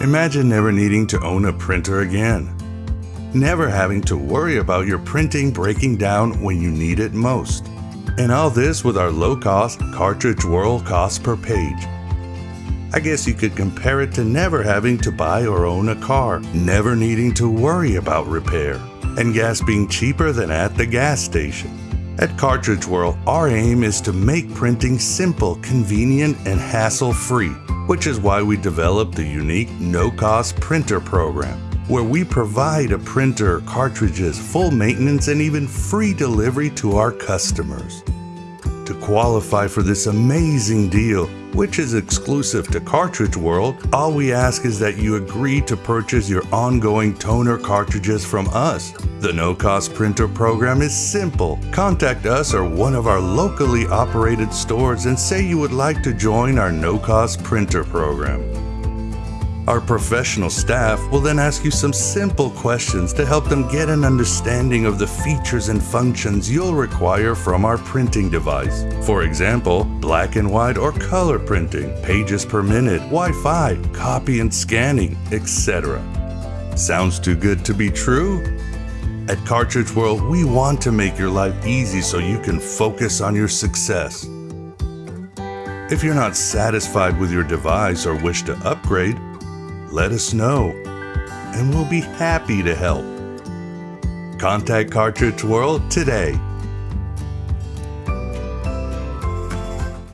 Imagine never needing to own a printer again. Never having to worry about your printing breaking down when you need it most. And all this with our low-cost cartridge world cost per page. I guess you could compare it to never having to buy or own a car, never needing to worry about repair, and gas being cheaper than at the gas station. At Cartridge World, our aim is to make printing simple, convenient, and hassle-free, which is why we developed the unique no-cost printer program, where we provide a printer, cartridges, full maintenance, and even free delivery to our customers. To qualify for this amazing deal, which is exclusive to Cartridge World, all we ask is that you agree to purchase your ongoing toner cartridges from us. The no-cost printer program is simple. Contact us or one of our locally operated stores and say you would like to join our no-cost printer program. Our professional staff will then ask you some simple questions to help them get an understanding of the features and functions you'll require from our printing device. For example, black and white or color printing, pages per minute, Wi-Fi, copy and scanning, etc. Sounds too good to be true? At Cartridge World, we want to make your life easy so you can focus on your success. If you're not satisfied with your device or wish to upgrade, let us know, and we'll be happy to help. Contact Cartridge World today